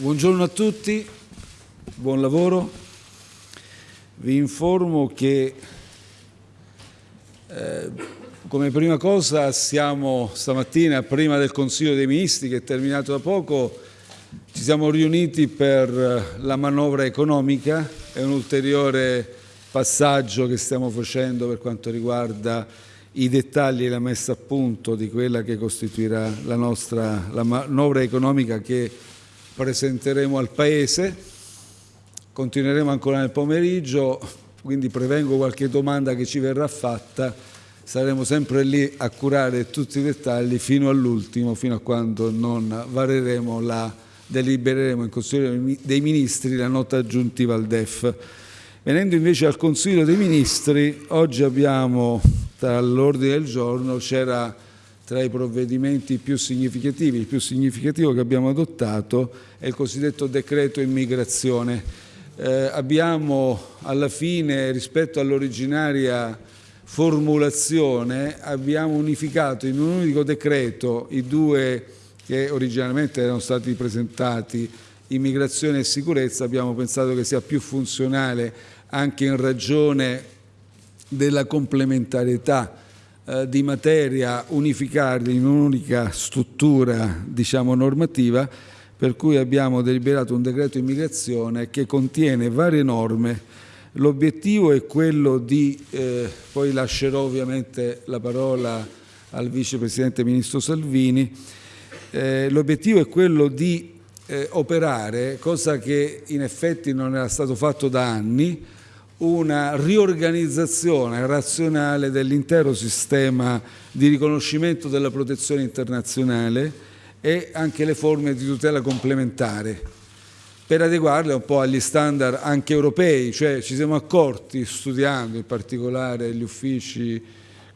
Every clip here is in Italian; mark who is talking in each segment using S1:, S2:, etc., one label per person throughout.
S1: Buongiorno a tutti, buon lavoro. Vi informo che eh, come prima cosa siamo stamattina, prima del Consiglio dei Ministri che è terminato da poco, ci siamo riuniti per la manovra economica, è un ulteriore passaggio che stiamo facendo per quanto riguarda i dettagli e la messa a punto di quella che costituirà la nostra la manovra economica che presenteremo al Paese. Continueremo ancora nel pomeriggio, quindi prevengo qualche domanda che ci verrà fatta. Saremo sempre lì a curare tutti i dettagli fino all'ultimo, fino a quando non vareremo la, delibereremo in Consiglio dei Ministri la nota aggiuntiva al DEF. Venendo invece al Consiglio dei Ministri, oggi abbiamo tra l'ordine del giorno, c'era tra i provvedimenti più significativi, il più significativo che abbiamo adottato è il cosiddetto decreto immigrazione. Eh, abbiamo alla fine, rispetto all'originaria formulazione, abbiamo unificato in un unico decreto i due che originalmente erano stati presentati, immigrazione e sicurezza, abbiamo pensato che sia più funzionale anche in ragione della complementarietà di materia unificarli in un'unica struttura diciamo, normativa per cui abbiamo deliberato un decreto immigrazione che contiene varie norme. L'obiettivo è quello di, eh, poi lascerò ovviamente la parola al vicepresidente ministro Salvini, eh, l'obiettivo è quello di eh, operare, cosa che in effetti non era stato fatto da anni, una riorganizzazione razionale dell'intero sistema di riconoscimento della protezione internazionale e anche le forme di tutela complementare per adeguarle un po' agli standard anche europei, cioè ci siamo accorti studiando in particolare gli uffici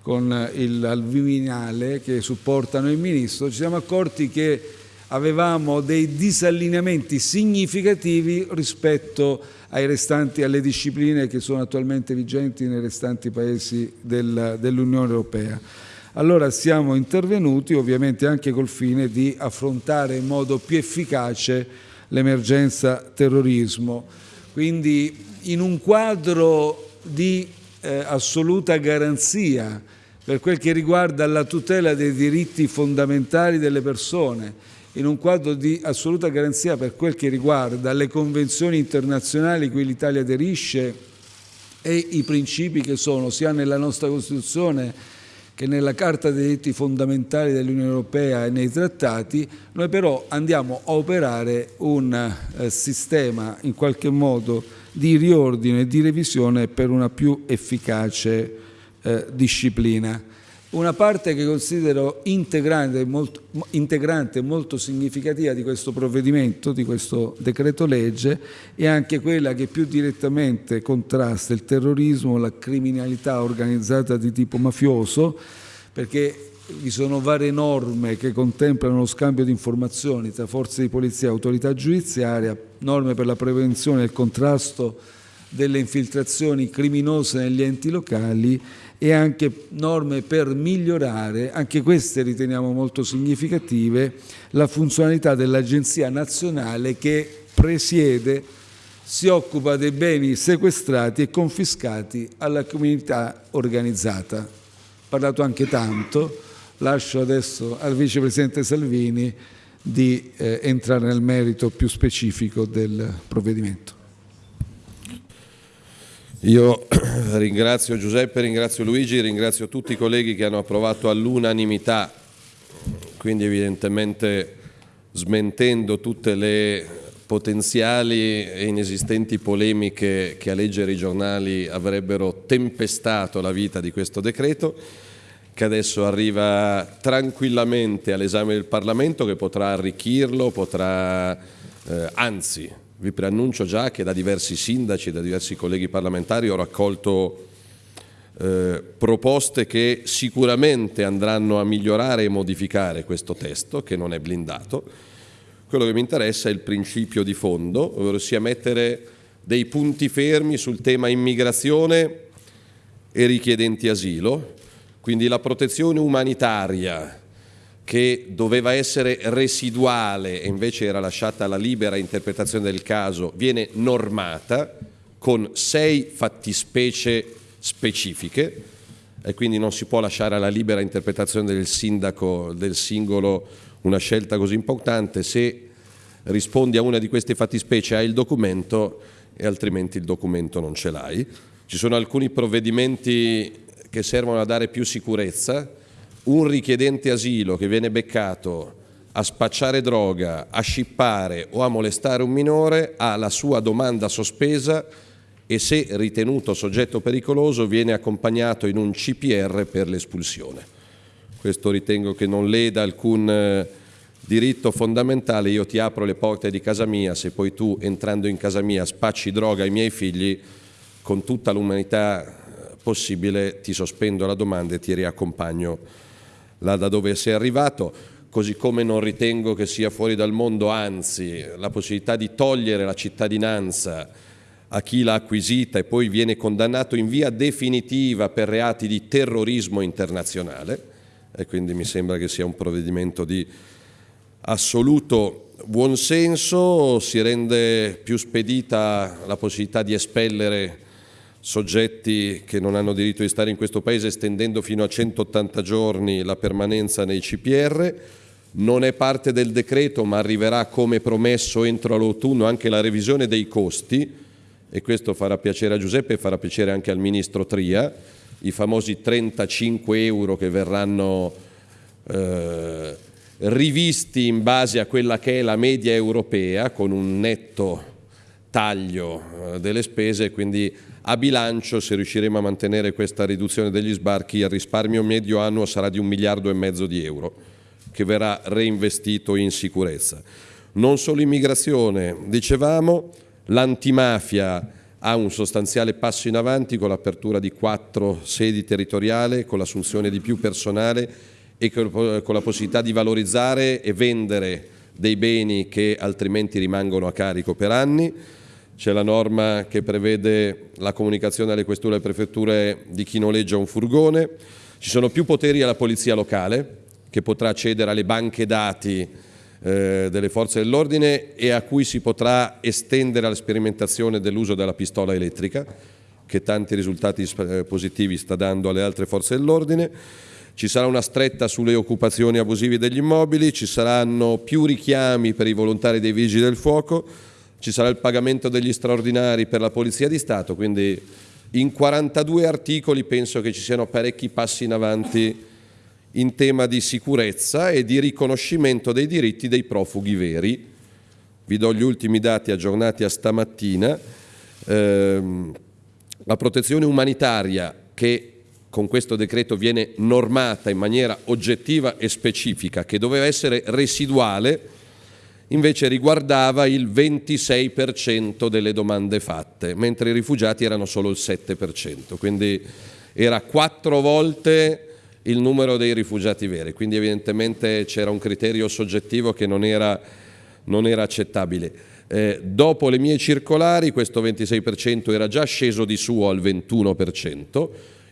S1: con il al Viminale che supportano il Ministro, ci siamo accorti che avevamo dei disallineamenti significativi rispetto ai restanti, alle discipline che sono attualmente vigenti nei restanti paesi del, dell'Unione Europea. Allora siamo intervenuti ovviamente anche col fine di affrontare in modo più efficace l'emergenza terrorismo. Quindi in un quadro di eh, assoluta garanzia per quel che riguarda la tutela dei diritti fondamentali delle persone, in un quadro di assoluta garanzia per quel che riguarda le convenzioni internazionali cui l'Italia aderisce e i principi che sono sia nella nostra Costituzione che nella Carta dei diritti fondamentali dell'Unione Europea e nei trattati, noi però andiamo a operare un eh, sistema in qualche modo di riordine e di revisione per una più efficace eh, disciplina. Una parte che considero integrante molto, integrante molto significativa di questo provvedimento, di questo decreto legge, è anche quella che più direttamente contrasta il terrorismo, la criminalità organizzata di tipo mafioso, perché vi sono varie norme che contemplano lo scambio di informazioni tra forze di polizia e autorità giudiziaria, norme per la prevenzione e il contrasto delle infiltrazioni criminose negli enti locali e anche norme per migliorare, anche queste riteniamo molto significative, la funzionalità dell'Agenzia nazionale che presiede, si occupa dei beni sequestrati e confiscati alla comunità organizzata. Ho parlato anche tanto, lascio adesso al Vicepresidente Salvini di eh, entrare nel merito più specifico del provvedimento.
S2: Io ringrazio Giuseppe, ringrazio Luigi, ringrazio tutti i colleghi che hanno approvato all'unanimità, quindi evidentemente smentendo tutte le potenziali e inesistenti polemiche che a leggere i giornali avrebbero tempestato la vita di questo decreto, che adesso arriva tranquillamente all'esame del Parlamento, che potrà arricchirlo, potrà, eh, anzi vi preannuncio già che da diversi sindaci, da diversi colleghi parlamentari ho raccolto eh, proposte che sicuramente andranno a migliorare e modificare questo testo, che non è blindato. Quello che mi interessa è il principio di fondo, ovvero sia mettere dei punti fermi sul tema immigrazione e richiedenti asilo, quindi la protezione umanitaria che doveva essere residuale e invece era lasciata alla libera interpretazione del caso, viene normata con sei fattispecie specifiche e quindi non si può lasciare alla libera interpretazione del sindaco, del singolo, una scelta così importante. Se rispondi a una di queste fattispecie hai il documento e altrimenti il documento non ce l'hai. Ci sono alcuni provvedimenti che servono a dare più sicurezza, un richiedente asilo che viene beccato a spacciare droga, a scippare o a molestare un minore ha la sua domanda sospesa e se ritenuto soggetto pericoloso viene accompagnato in un CPR per l'espulsione. Questo ritengo che non leda alcun eh, diritto fondamentale, io ti apro le porte di casa mia, se poi tu entrando in casa mia spacci droga ai miei figli, con tutta l'umanità eh, possibile ti sospendo la domanda e ti riaccompagno là da dove sei arrivato, così come non ritengo che sia fuori dal mondo, anzi la possibilità di togliere la cittadinanza a chi l'ha acquisita e poi viene condannato in via definitiva per reati di terrorismo internazionale. E quindi mi sembra che sia un provvedimento di assoluto buonsenso, si rende più spedita la possibilità di espellere soggetti che non hanno diritto di stare in questo Paese estendendo fino a 180 giorni la permanenza nei CPR. Non è parte del decreto ma arriverà come promesso entro l'autunno anche la revisione dei costi. E questo farà piacere a Giuseppe e farà piacere anche al Ministro Tria, i famosi 35 euro che verranno eh, rivisti in base a quella che è la media europea con un netto taglio eh, delle spese, quindi a bilancio se riusciremo a mantenere questa riduzione degli sbarchi il risparmio medio annuo sarà di un miliardo e mezzo di euro che verrà reinvestito in sicurezza. Non solo immigrazione, dicevamo, l'antimafia ha un sostanziale passo in avanti con l'apertura di quattro sedi territoriali, con l'assunzione di più personale e con la possibilità di valorizzare e vendere dei beni che altrimenti rimangono a carico per anni. C'è la norma che prevede la comunicazione alle questure e alle prefetture di chi noleggia un furgone. Ci sono più poteri alla polizia locale che potrà accedere alle banche dati eh, delle forze dell'ordine e a cui si potrà estendere la sperimentazione dell'uso della pistola elettrica che tanti risultati eh, positivi sta dando alle altre forze dell'ordine. Ci sarà una stretta sulle occupazioni abusive degli immobili, ci saranno più richiami per i volontari dei vigili del fuoco, ci sarà il pagamento degli straordinari per la Polizia di Stato, quindi in 42 articoli penso che ci siano parecchi passi in avanti in tema di sicurezza e di riconoscimento dei diritti dei profughi veri. Vi do gli ultimi dati aggiornati a stamattina. Eh, la protezione umanitaria che con questo decreto viene normata in maniera oggettiva e specifica, che doveva essere residuale, invece riguardava il 26% delle domande fatte, mentre i rifugiati erano solo il 7%, quindi era quattro volte il numero dei rifugiati veri, quindi evidentemente c'era un criterio soggettivo che non era, non era accettabile. Eh, dopo le mie circolari questo 26% era già sceso di suo al 21%,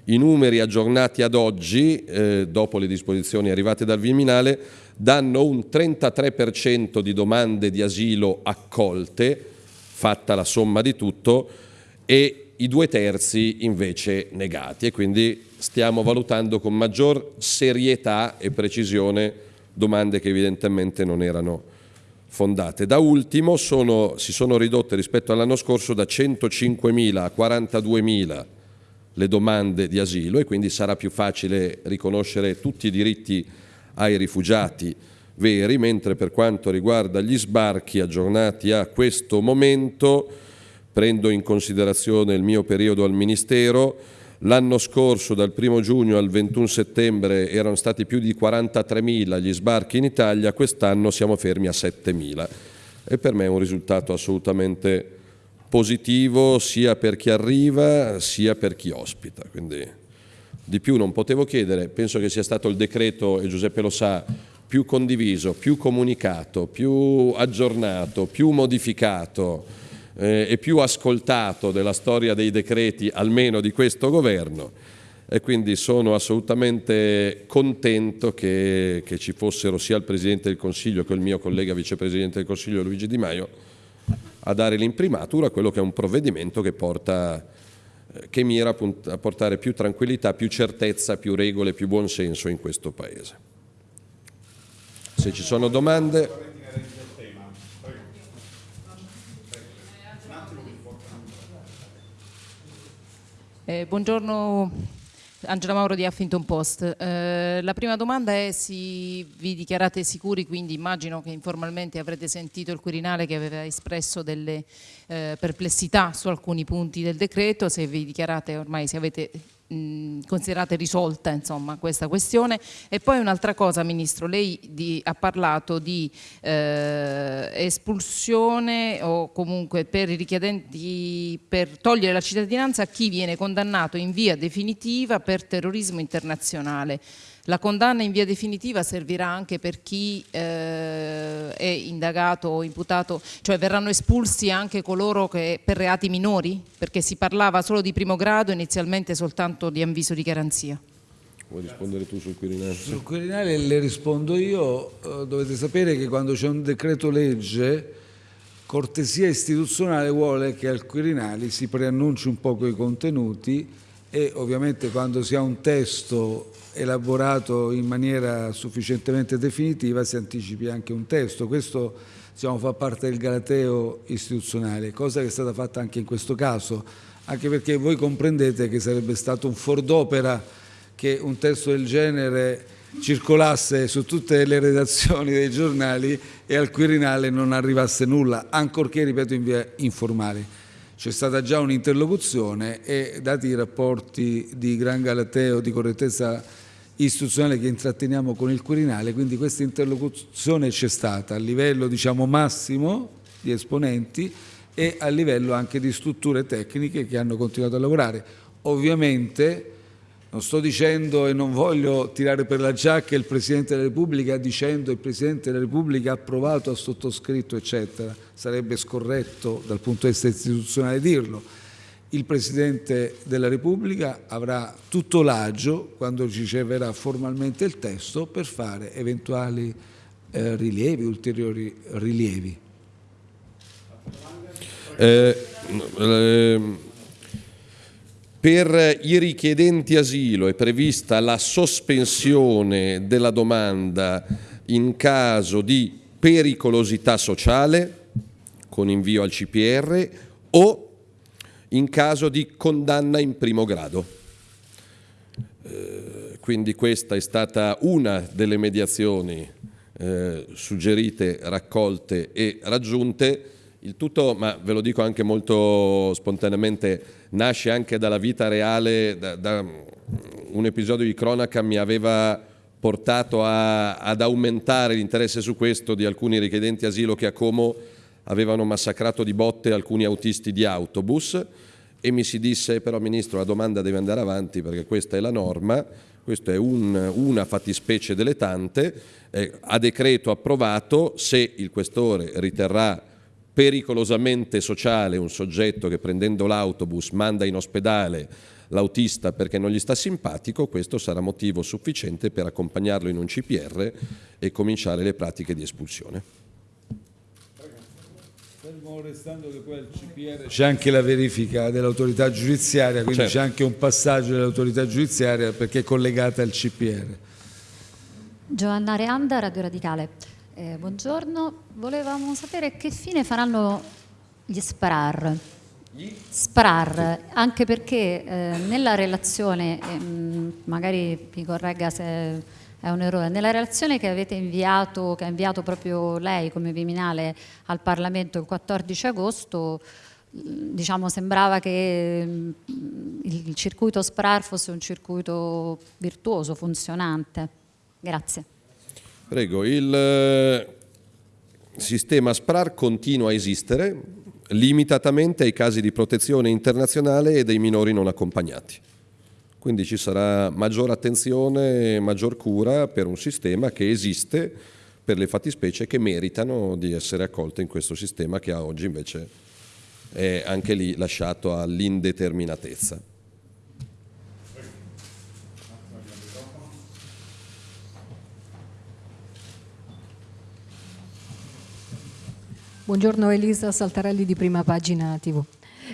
S2: i numeri aggiornati ad oggi, eh, dopo le disposizioni arrivate dal Viminale, danno un 33% di domande di asilo accolte, fatta la somma di tutto, e i due terzi invece negati. E quindi stiamo valutando con maggior serietà e precisione domande che evidentemente non erano fondate. Da ultimo sono, si sono ridotte rispetto all'anno scorso da 105.000 a 42.000 le domande di asilo e quindi sarà più facile riconoscere tutti i diritti ai rifugiati veri, mentre per quanto riguarda gli sbarchi aggiornati a questo momento, prendo in considerazione il mio periodo al Ministero, l'anno scorso dal 1 giugno al 21 settembre erano stati più di 43.000 gli sbarchi in Italia, quest'anno siamo fermi a 7.000 e per me è un risultato assolutamente positivo sia per chi arriva sia per chi ospita. Quindi di più non potevo chiedere, penso che sia stato il decreto, e Giuseppe lo sa, più condiviso, più comunicato, più aggiornato, più modificato eh, e più ascoltato della storia dei decreti, almeno di questo governo. e quindi sono assolutamente contento che, che, ci fossero sia il Presidente del Consiglio che il mio collega Vicepresidente del Consiglio Luigi Di Maio a dare l'imprimatura a quello che è un provvedimento che, porta, che mira a portare più tranquillità, più certezza, più regole, più buonsenso in questo Paese. Se ci sono domande...
S3: Eh, buongiorno Angela Mauro di Huffington Post. Eh, la prima domanda è se vi dichiarate sicuri, quindi immagino che informalmente avrete sentito il Quirinale che aveva espresso delle eh, perplessità su alcuni punti del decreto, se vi dichiarate ormai, se avete considerate risolta insomma, questa questione. E poi un'altra cosa, Ministro, lei di, ha parlato di eh, espulsione o comunque per i richiedenti per togliere la cittadinanza a chi viene condannato in via definitiva per terrorismo internazionale. La condanna in via definitiva servirà anche per chi eh, è indagato o imputato, cioè verranno espulsi anche coloro che per reati minori? Perché si parlava solo di primo grado, inizialmente soltanto di avviso di garanzia.
S2: Vuoi rispondere tu sul Quirinale?
S1: Sul Quirinale le rispondo io. Eh, dovete sapere che quando c'è un decreto legge cortesia istituzionale vuole che al Quirinale si preannunci un po' i contenuti e ovviamente quando si ha un testo elaborato in maniera sufficientemente definitiva si anticipi anche un testo. Questo diciamo, fa parte del galateo istituzionale, cosa che è stata fatta anche in questo caso, anche perché voi comprendete che sarebbe stato un for d'opera che un testo del genere circolasse su tutte le redazioni dei giornali e al Quirinale non arrivasse nulla, ancorché, ripeto, in via informale c'è stata già un'interlocuzione e dati i rapporti di gran galateo, di correttezza istituzionale che intratteniamo con il Quirinale, quindi questa interlocuzione c'è stata a livello diciamo, massimo di esponenti e a livello anche di strutture tecniche che hanno continuato a lavorare. Ovviamente non sto dicendo e non voglio tirare per la giacca il Presidente della Repubblica dicendo il Presidente della Repubblica ha approvato, ha sottoscritto, eccetera. Sarebbe scorretto dal punto di vista istituzionale dirlo. Il Presidente della Repubblica avrà tutto l'agio, quando riceverà formalmente il testo, per fare eventuali eh, rilievi, ulteriori rilievi.
S2: Eh, eh, per i richiedenti asilo è prevista la sospensione della domanda in caso di pericolosità sociale con invio al CPR o in caso di condanna in primo grado. Eh, quindi questa è stata una delle mediazioni eh, suggerite, raccolte e raggiunte il tutto, ma ve lo dico anche molto spontaneamente, nasce anche dalla vita reale, da, da un episodio di cronaca mi aveva portato a, ad aumentare l'interesse su questo di alcuni richiedenti asilo che a Como avevano massacrato di botte alcuni autisti di autobus e mi si disse però Ministro la domanda deve andare avanti perché questa è la norma, questa è un, una fattispecie delle tante, eh, a decreto approvato se il Questore riterrà pericolosamente sociale un soggetto che prendendo l'autobus manda in ospedale l'autista perché non gli sta simpatico, questo sarà motivo sufficiente per accompagnarlo in un CPR e cominciare le pratiche di espulsione.
S1: Fermo restando che poi al CPR c'è anche la verifica dell'autorità giudiziaria, quindi certo. c'è anche un passaggio dell'autorità giudiziaria perché è collegata al CPR.
S4: Giovanna Reanda, Radio Radicale. Eh, buongiorno, volevamo sapere che fine faranno gli SPRAR. Gli? SPRAR, anche perché eh, nella relazione, eh, magari mi corregga se è un errore, nella relazione che avete inviato, che ha inviato proprio lei come Viminale al Parlamento il 14 agosto, diciamo, sembrava che il circuito SPRAR fosse un circuito virtuoso, funzionante. Grazie.
S2: Prego, il eh, sistema SPRAR continua a esistere limitatamente ai casi di protezione internazionale e dei minori non accompagnati. Quindi ci sarà maggiore attenzione e maggior cura per un sistema che esiste per le fattispecie che meritano di essere accolte in questo sistema che a oggi invece è anche lì lasciato all'indeterminatezza.
S5: Buongiorno Elisa Saltarelli di Prima Pagina TV.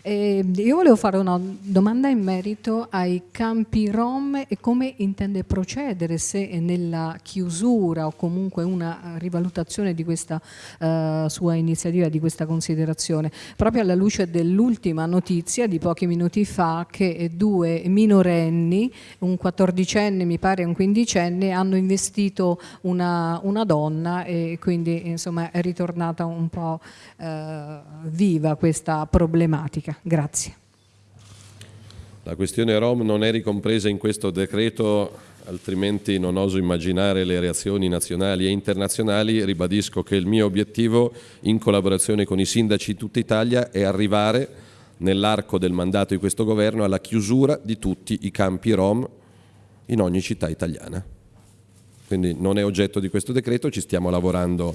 S5: Eh, io volevo fare una domanda in merito ai campi Rom e come intende procedere se nella chiusura o comunque una rivalutazione di questa eh, sua iniziativa, di questa considerazione, proprio alla luce dell'ultima notizia di pochi minuti fa che due minorenni, un quattordicenne mi pare e un quindicenne, hanno investito una, una donna e quindi insomma è ritornata un po' eh, viva questa problematica politica. Grazie.
S2: La questione Rom non è ricompresa in questo decreto, altrimenti non oso immaginare le reazioni nazionali e internazionali. Ribadisco che il mio obiettivo, in collaborazione con i sindaci di tutta Italia, è arrivare nell'arco del mandato di questo governo alla chiusura di tutti i campi Rom in ogni città italiana. Quindi non è oggetto di questo decreto, ci stiamo lavorando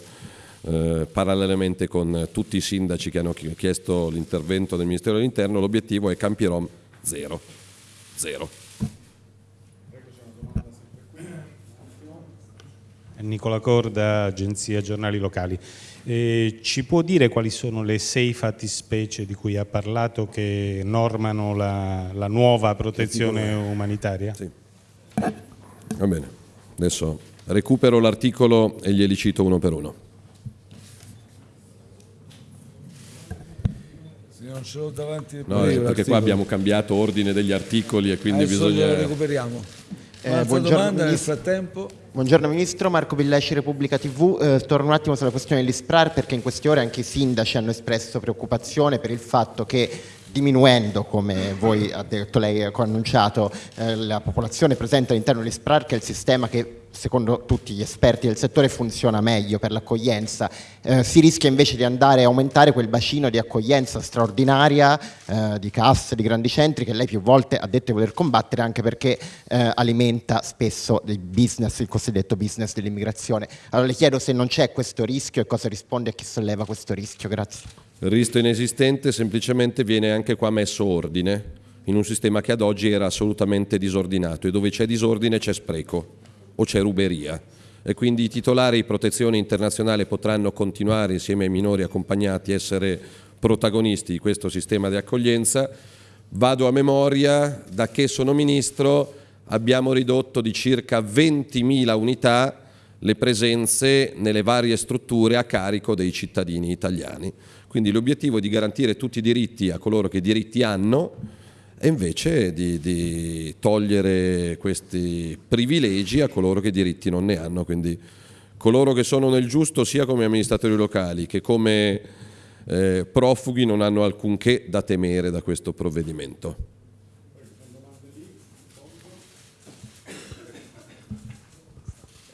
S2: eh, parallelamente con tutti i sindaci che hanno chiesto l'intervento del Ministero dell'Interno, l'obiettivo è Campi Rom zero. zero.
S6: Nicola Corda, Agenzia Giornali Locali. Eh, ci può dire quali sono le sei fattispecie di cui ha parlato che normano la, la nuova protezione umanitaria?
S2: Sì. Va bene, adesso recupero l'articolo e glieli cito uno per uno.
S1: Non ce l'ho davanti.
S2: No, perché qua abbiamo cambiato ordine degli articoli e quindi
S1: Adesso
S2: bisogna...
S1: lo recuperiamo. Eh, domanda nel frattempo.
S7: Buongiorno Ministro, Marco Villesci, Repubblica TV. Eh, torno un attimo sulla questione dell'ISPRAR perché in queste ore anche i sindaci hanno espresso preoccupazione per il fatto che diminuendo, come voi ha detto lei, ha annunciato, eh, la popolazione presente all'interno dell'ISPRAR, che è il sistema che secondo tutti gli esperti del settore funziona meglio per l'accoglienza, eh, si rischia invece di andare a aumentare quel bacino di accoglienza straordinaria eh, di casse, di grandi centri che lei più volte ha detto di voler combattere anche perché eh, alimenta spesso il business, il cosiddetto business dell'immigrazione. Allora le chiedo se non c'è questo rischio e cosa risponde a chi solleva questo rischio. Grazie.
S2: Il rischio inesistente semplicemente viene anche qua messo ordine in un sistema che ad oggi era assolutamente disordinato e dove c'è disordine c'è spreco o c'è ruberia e quindi i titolari di protezione internazionale potranno continuare insieme ai minori accompagnati a essere protagonisti di questo sistema di accoglienza. Vado a memoria, da che sono Ministro abbiamo ridotto di circa 20.000 unità le presenze nelle varie strutture a carico dei cittadini italiani. Quindi l'obiettivo è di garantire tutti i diritti a coloro che diritti hanno e invece di, di, togliere questi privilegi a coloro che diritti non ne hanno. Quindi coloro che sono nel giusto sia come amministratori locali che come eh, profughi non hanno alcunché da temere da questo provvedimento.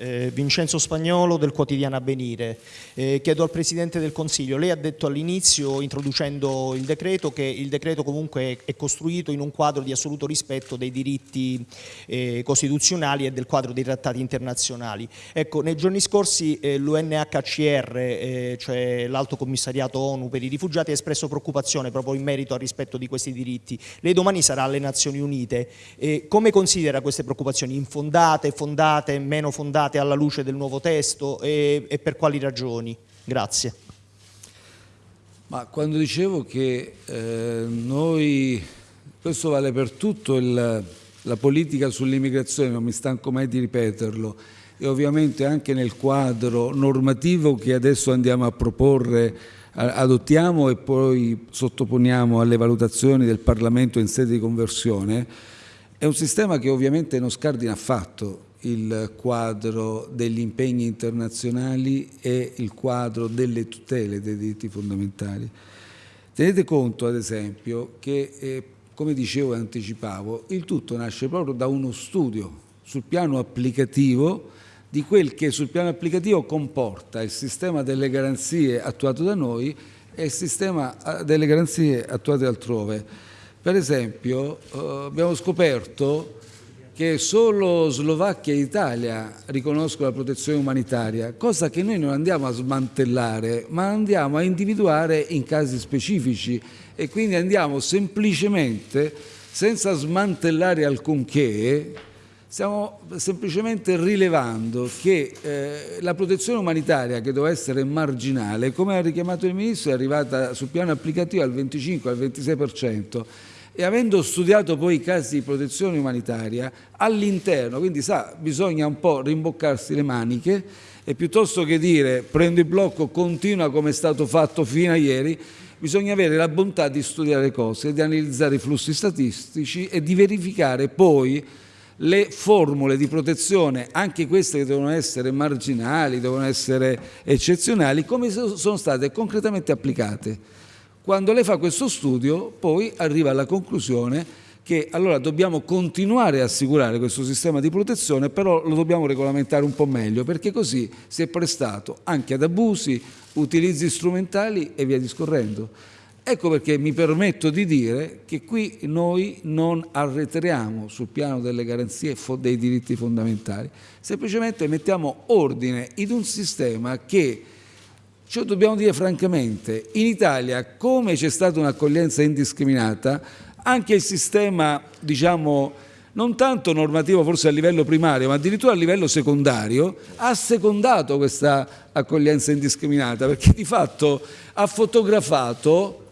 S8: Eh, Vincenzo Spagnolo del quotidiano Avvenire. Eh, chiedo al Presidente del Consiglio, lei ha detto all'inizio, introducendo il decreto, che il decreto comunque è, costruito in un quadro di assoluto rispetto dei diritti eh, costituzionali e del quadro dei trattati internazionali. Ecco, nei giorni scorsi eh, l'UNHCR, eh, cioè l'Alto Commissariato ONU per i rifugiati, ha espresso preoccupazione proprio in merito al rispetto di questi diritti. Lei domani sarà alle Nazioni Unite. come considera queste preoccupazioni? Infondate, fondate, meno fondate? Approvate alla luce del nuovo testo e, e per quali ragioni? Grazie.
S1: Ma quando dicevo che eh, noi, questo vale per tutto il, la politica sull'immigrazione, non mi stanco mai di ripeterlo, e ovviamente anche nel quadro normativo che adesso andiamo a proporre, adottiamo e poi sottoponiamo alle valutazioni del Parlamento in sede di conversione, è un sistema che ovviamente non scardina affatto il quadro degli impegni internazionali e il quadro delle tutele dei diritti fondamentali. Tenete conto, ad esempio, che, eh, come dicevo e anticipavo, il tutto nasce proprio da uno studio sul piano applicativo di quel che sul piano applicativo comporta il sistema delle garanzie attuato da noi e il sistema eh, delle garanzie attuate altrove. Per esempio, eh, abbiamo scoperto che solo Slovacchia e Italia riconoscono la protezione umanitaria, cosa che noi non andiamo a smantellare, ma andiamo a individuare in casi specifici. E quindi andiamo semplicemente, senza smantellare alcunché, Stiamo semplicemente rilevando che eh, la protezione umanitaria che doveva essere marginale, come ha richiamato il Ministro, è arrivata sul piano applicativo al 25, al 26% e avendo studiato poi i casi di protezione umanitaria all'interno, quindi sa, bisogna un po' rimboccarsi le maniche e piuttosto che dire prendo il blocco, continua come è stato fatto fino a ieri, bisogna avere la bontà di studiare cose, di analizzare i flussi statistici e di verificare poi le formule di protezione, anche queste che devono essere marginali, devono essere eccezionali, come sono state concretamente applicate. Quando lei fa questo studio poi arriva alla conclusione che allora dobbiamo continuare a assicurare questo sistema di protezione, però lo dobbiamo regolamentare un po' meglio, perché così si è prestato anche ad abusi, utilizzi strumentali e via discorrendo. Ecco perché mi permetto di dire che qui noi non arretriamo sul piano delle garanzie dei diritti fondamentali, semplicemente mettiamo ordine in un sistema che, cioè dobbiamo dire francamente, in Italia come c'è stata un'accoglienza indiscriminata, anche il sistema, diciamo, non tanto normativo forse a livello primario, ma addirittura a livello secondario, ha secondato questa accoglienza indiscriminata, perché di fatto ha fotografato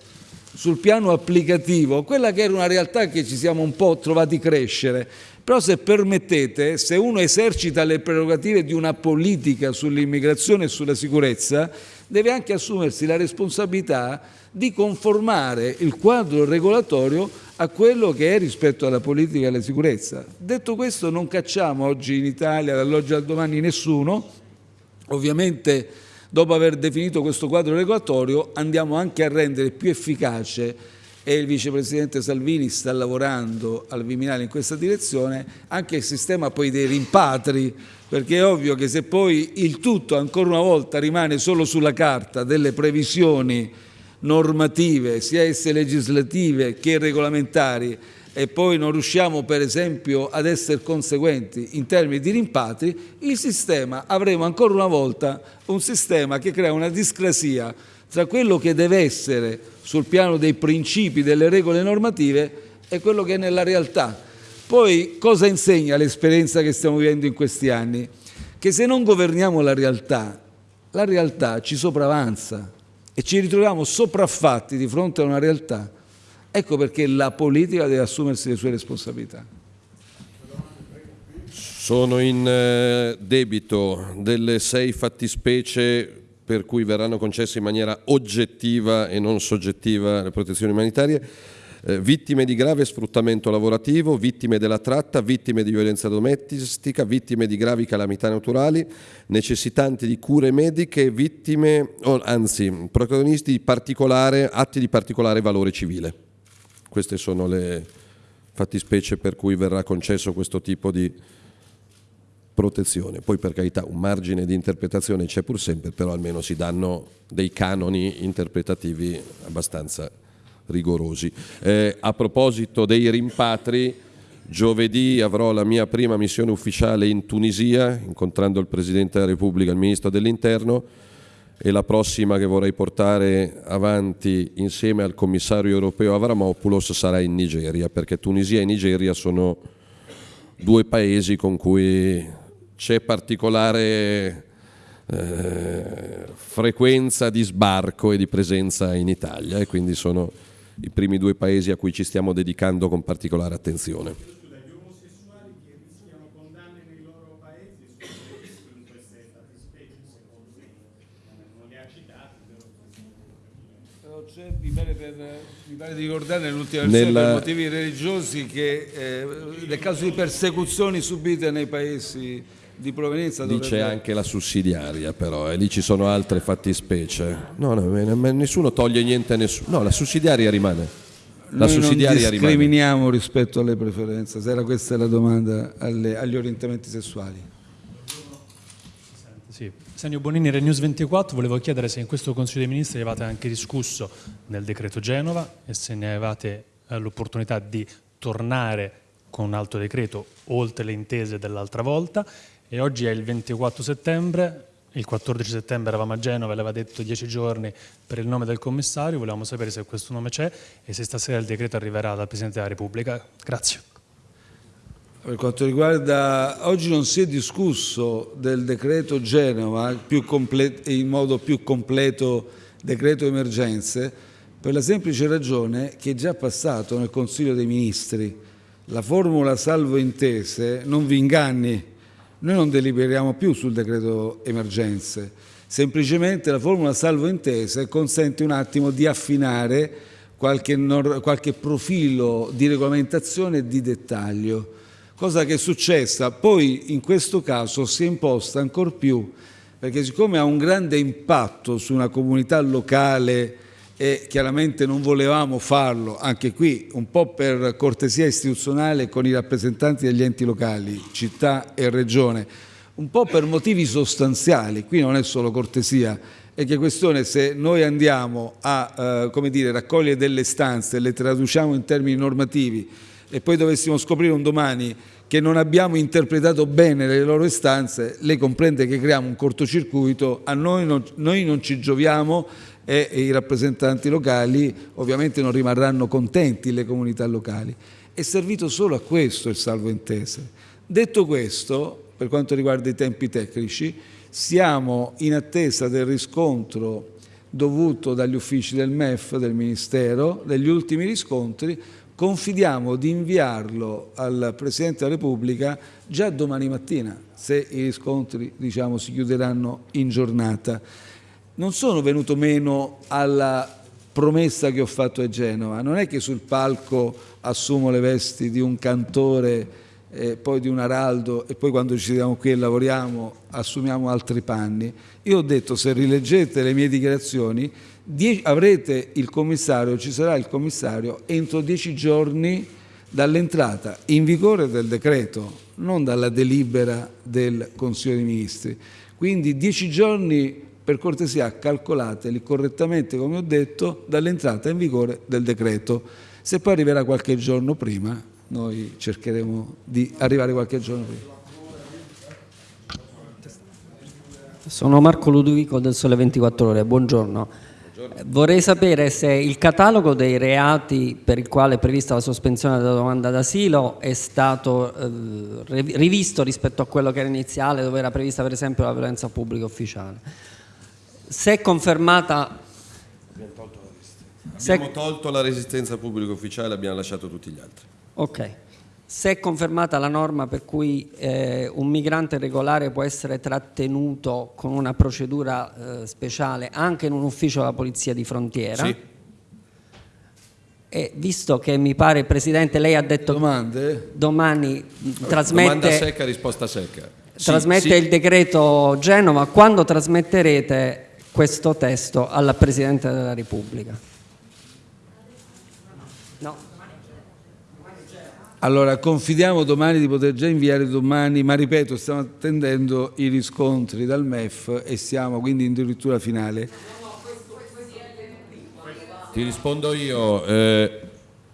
S1: sul piano applicativo quella che era una realtà che ci siamo un po' trovati crescere. Però se permettete, se uno esercita le prerogative di una politica sull'immigrazione e sulla sicurezza, deve anche assumersi la responsabilità di conformare il quadro regolatorio a quello che è rispetto alla politica e alla sicurezza. Detto questo non cacciamo oggi in Italia dall'oggi al domani nessuno, ovviamente Dopo aver definito questo quadro regolatorio andiamo anche a rendere più efficace e il vicepresidente Salvini sta lavorando al Viminale in questa direzione, anche il sistema poi dei rimpatri, perché è ovvio che se poi il tutto ancora una volta rimane solo sulla carta delle previsioni normative, sia esse legislative che regolamentari, e poi non riusciamo per esempio ad essere conseguenti in termini di rimpatri, il sistema, avremo ancora una volta un sistema che crea una discrasia tra quello che deve essere sul piano dei principi, delle regole normative e quello che è nella realtà. Poi cosa insegna l'esperienza che stiamo vivendo in questi anni? Che se non governiamo la realtà, la realtà ci sopravanza e ci ritroviamo sopraffatti di fronte a una realtà Ecco perché la politica deve assumersi le sue responsabilità.
S2: Sono in eh, debito delle sei fattispecie per cui verranno concesse in maniera oggettiva e non soggettiva le protezioni umanitarie, eh, vittime di grave sfruttamento lavorativo, vittime della tratta, vittime di violenza domestica, vittime di gravi calamità naturali, necessitanti di cure mediche, vittime, oh, anzi, protagonisti di atti di particolare valore civile. Queste sono le fattispecie per cui verrà concesso questo tipo di protezione. Poi per carità un margine di interpretazione c'è pur sempre, però almeno si danno dei canoni interpretativi abbastanza rigorosi. Eh, a proposito dei rimpatri, giovedì avrò la mia prima missione ufficiale in Tunisia, incontrando il Presidente della Repubblica e il Ministro dell'Interno, e la prossima che vorrei portare avanti insieme al commissario europeo Avramopoulos sarà in Nigeria, perché Tunisia e Nigeria sono due paesi con cui c'è particolare eh, frequenza di sbarco e di presenza in Italia e quindi sono i primi due paesi a cui ci stiamo dedicando con particolare attenzione.
S1: mi pare, per, mi pare di ricordare nell'ultima versione Nella... per motivi religiosi che eh, nel caso di persecuzioni subite nei paesi di provenienza
S2: lì c'è anche la sussidiaria però e lì ci sono altre fattispecie. No, no, nessuno toglie niente a nessuno. No la sussidiaria rimane. La
S1: Noi sussidiaria non discriminiamo rimane. rispetto alle preferenze se era questa la domanda alle, agli orientamenti sessuali.
S9: Sì. Senio Bonini, Renews 24, volevo chiedere se in questo Consiglio dei Ministri avevate anche discusso nel decreto Genova e se ne avevate eh, l'opportunità di tornare con un altro decreto oltre le intese dell'altra volta e oggi è il 24 settembre, il 14 settembre eravamo a Genova, le aveva detto 10 giorni per il nome del commissario, volevamo sapere se questo nome c'è e se stasera il decreto arriverà dal Presidente della Repubblica. Grazie.
S1: per quanto riguarda, oggi non si è discusso del decreto Genova in modo più completo, decreto emergenze, per la semplice ragione che è già passato nel Consiglio dei Ministri. La formula salvo intese, non vi inganni, noi non deliberiamo più sul decreto emergenze, semplicemente la formula salvo intese consente un attimo di affinare qualche, qualche profilo di regolamentazione e di dettaglio cosa che è successa. Poi in questo caso si è imposta ancor più, perché siccome ha un grande impatto su una comunità locale e chiaramente non volevamo farlo, anche qui un po' per cortesia istituzionale con i rappresentanti degli enti locali, città e regione, un po' per motivi sostanziali, qui non è solo cortesia, è che questione se noi andiamo a eh, dire, raccogliere delle stanze le traduciamo in termini normativi e poi dovessimo scoprire un domani che non abbiamo interpretato bene le loro istanze, lei comprende che creiamo un cortocircuito, a noi non, noi non ci gioviamo e, i rappresentanti locali ovviamente non rimarranno contenti, le comunità locali. È servito solo a questo il salvo intese. Detto questo, per quanto riguarda i tempi tecnici, siamo in attesa del riscontro dovuto dagli uffici del MEF, del Ministero, degli ultimi riscontri, confidiamo di inviarlo al Presidente della Repubblica già domani mattina, se i riscontri diciamo, si chiuderanno in giornata. Non sono venuto meno alla promessa che ho fatto a Genova, non è che sul palco assumo le vesti di un cantore eh, poi di un araldo e poi quando ci sediamo qui e lavoriamo assumiamo altri panni. Io ho detto se rileggete le mie dichiarazioni avrete il commissario, ci sarà il commissario entro dieci giorni dall'entrata in vigore del decreto, non dalla delibera del Consiglio dei Ministri. Quindi dieci giorni, per cortesia, calcolateli correttamente, come ho detto, dall'entrata in vigore del decreto. Se poi arriverà qualche giorno prima, noi cercheremo di arrivare qualche giorno prima.
S10: Sono Marco Ludovico del Sole 24 Ore, buongiorno. Vorrei sapere se il catalogo dei reati per il quale è prevista la sospensione della domanda d'asilo è stato eh, rivisto rispetto a quello che era iniziale, dove era prevista per esempio la violenza pubblica ufficiale. Se è confermata...
S2: Abbiamo tolto la resistenza, abbiamo tolto la resistenza pubblica ufficiale e abbiamo lasciato tutti gli altri.
S10: Ok. Se è confermata la norma per cui eh, un migrante regolare può essere trattenuto con una procedura eh, speciale anche in un ufficio della Polizia di Frontiera,
S2: sì.
S10: e visto che mi pare, Presidente, lei ha detto
S1: Domande?
S10: domani trasmette,
S2: Domanda secca, risposta secca.
S10: trasmette
S2: sì,
S10: il decreto Genova, quando trasmetterete questo testo alla Presidente della Repubblica? No.
S1: Allora, confidiamo domani di poter già inviare domani, ma ripeto, stiamo attendendo i riscontri dal MEF e siamo quindi in addirittura finale.
S2: Ti rispondo io, eh,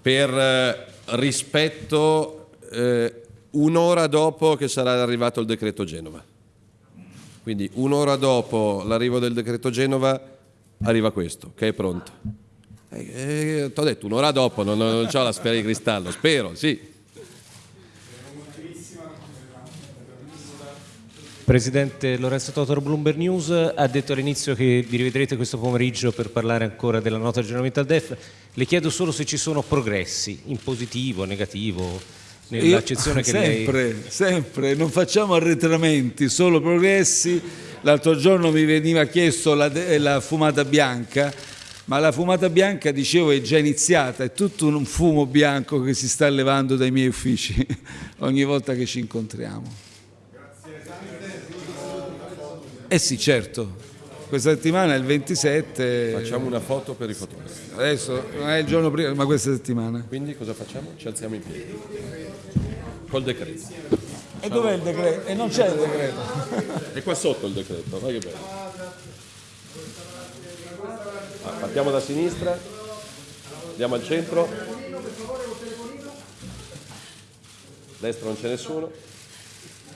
S2: per rispetto eh, un'ora dopo che sarà arrivato il decreto Genova. Quindi un'ora dopo l'arrivo del decreto Genova arriva questo, che è pronto. Eh, eh, Ti ho detto un'ora dopo, non, non ho la sfera di cristallo, spero, sì.
S11: Presidente Lorenzo Totor Bloomberg News ha detto all'inizio che vi rivedrete questo pomeriggio per parlare ancora della nota aggiornamento al DEF. Le chiedo solo se ci sono progressi in positivo, negativo, nell'accezione che
S1: sempre,
S11: lei...
S1: Sempre, non facciamo arretramenti, solo progressi. L'altro giorno mi veniva chiesto la, la fumata bianca, ma la fumata bianca, dicevo, è già iniziata, è tutto un fumo bianco che si sta levando dai miei uffici ogni volta che ci incontriamo. Eh sì, certo. Questa settimana è il 27.
S2: Facciamo una foto per i fotografi.
S1: Adesso non è il giorno prima, ma questa settimana.
S2: Quindi cosa facciamo? Ci alziamo in piedi. Col decreto.
S1: E dov'è il decreto? E non c'è il decreto.
S2: È qua sotto il decreto, vai che bello. Ah, partiamo da sinistra, andiamo al centro. Destra non c'è nessuno.